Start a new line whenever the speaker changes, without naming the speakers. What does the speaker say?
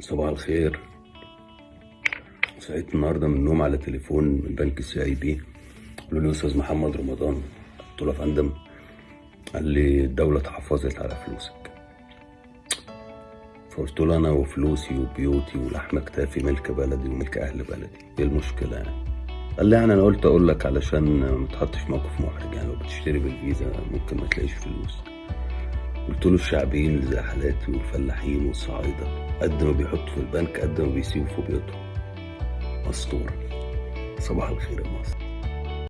صباح الخير. صحيت النهارده من النوم على تليفون من بنك السي آي بي. قالوا لي أستاذ محمد رمضان قلت له يا فندم قال لي الدولة تحفظت على فلوسك. فقلت له أنا وفلوسي وبيوتي ولحم كتافي ملك بلدي وملك أهل بلدي. إيه المشكلة يعني؟ قال لي يعني أنا قلت أقول لك علشان ما تحطش موقف محرج يعني لو بتشتري بالفيزا ممكن ما تلاقيش فلوس. قلت له الشعبيين حالاتي والفلاحين والصعايدة قد ما بيحطوا في البنك قد ما بيسيبوا في بيوتهم. أسطورة. صباح الخير يا مصر.